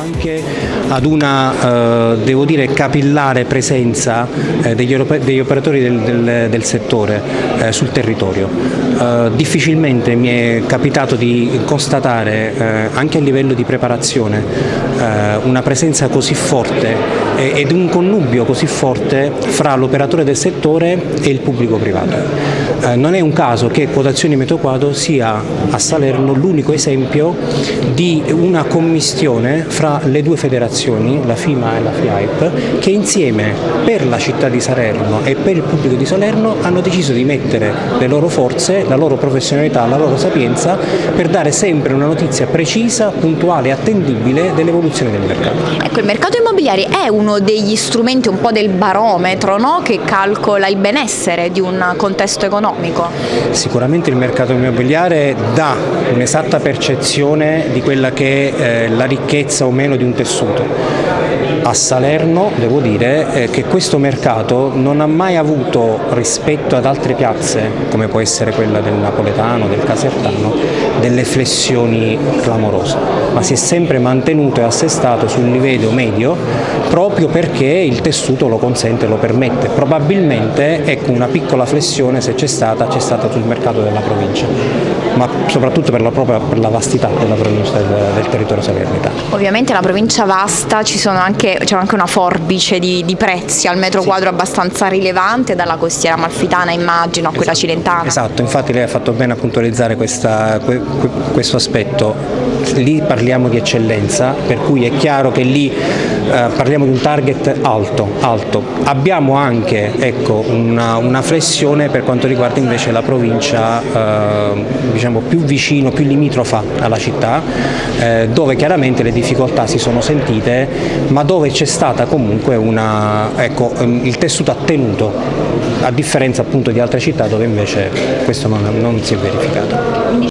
anche ad una, eh, devo dire, capillare presenza eh, degli, operatori del, del, del settore eh, sul territorio. Difficilmente mi è capitato di constatare, anche a livello di preparazione, una presenza così forte ed un connubio così forte fra l'operatore del settore e il pubblico privato. Non è un caso che Quotazioni Metro Quadro sia a Salerno l'unico esempio di una commistione fra le due federazioni, la FIMA e la FIAIP, che insieme per la città di Salerno e per il pubblico di Salerno hanno deciso di mettere le loro forze, la loro professionalità, la loro sapienza per dare sempre una notizia precisa, puntuale e attendibile dell'evoluzione del mercato. Ecco, il mercato immobiliare è uno degli strumenti un po' del barometro no? che calcola il benessere di un contesto economico? Sicuramente il mercato immobiliare dà un'esatta percezione di quella che è eh, la ricchezza o meno di un tessuto. A Salerno devo dire eh, che questo mercato non ha mai avuto rispetto ad altre piazze, come può essere quella del napoletano, del casertano, delle flessioni clamorose, ma si è sempre mantenuto e assestato sul livello medio proprio perché il tessuto lo consente lo permette. Probabilmente ecco, una piccola flessione se c'è stata, c'è stata sul mercato della provincia, ma soprattutto per la, propria, per la vastità della provincia del, del territorio salernitano. Ovviamente la provincia vasta c'è anche, anche, una forbice di, di, prezzi al metro sì. quadro abbastanza rilevante dalla costiera malfitana immagino a quella esatto. cilentana. Esatto, infatti lei ha fatto bene a puntualizzare questa, questo aspetto, lì parliamo di eccellenza per cui è chiaro che lì eh, parliamo di un target alto, alto. abbiamo anche ecco, una, una, flessione per quanto riguarda invece la provincia eh, diciamo, più vicino, più limitrofa alla città eh, dove chiaramente le difficoltà si sono sentite ma dove c'è stata comunque una, ecco, ehm, il tessuto attenuto a differenza appunto di altre città dove invece questo non, non si è verificato.